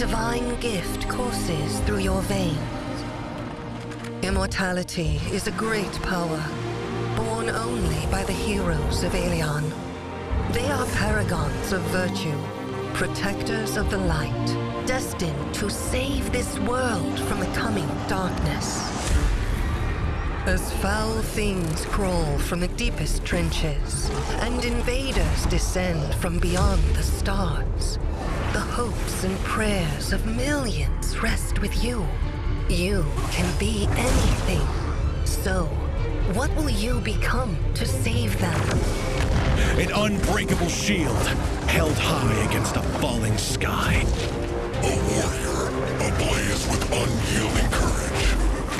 divine gift courses through your veins. Immortality is a great power, borne only by the heroes of Aelion. They are paragons of virtue, protectors of the light, destined to save this world from the coming darkness. As foul things crawl from the deepest trenches, and invaders descend from beyond the stars, the hopes and prayers of millions rest with you. You can be anything. So, what will you become to save them? An unbreakable shield, held high against a falling sky. A warrior, ablaze with unyielding courage.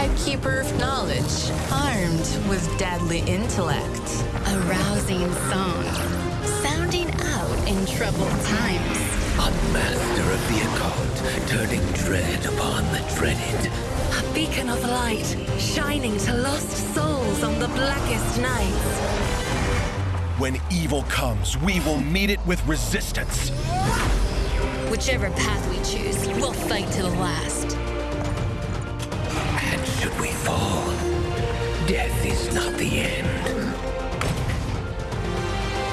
A keeper of knowledge, armed with deadly intellect. A rousing song, sounding out in troubled times. A master of the occult, turning dread upon the dreaded. A beacon of light, shining to lost souls on the blackest nights. When evil comes, we will meet it with resistance. Whichever path we choose, we'll fight to the last. And should we fall, death is not the end.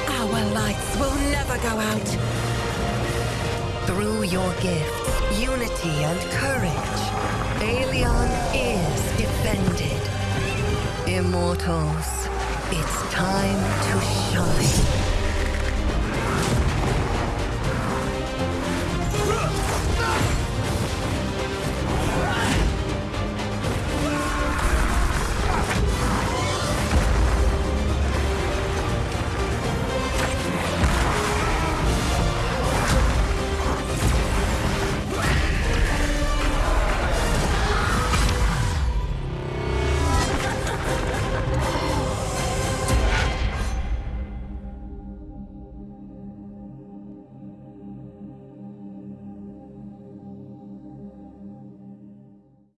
Our lights will never go out. Through your gifts, unity and courage, Aelion is defended. Immortals, it's time to shine.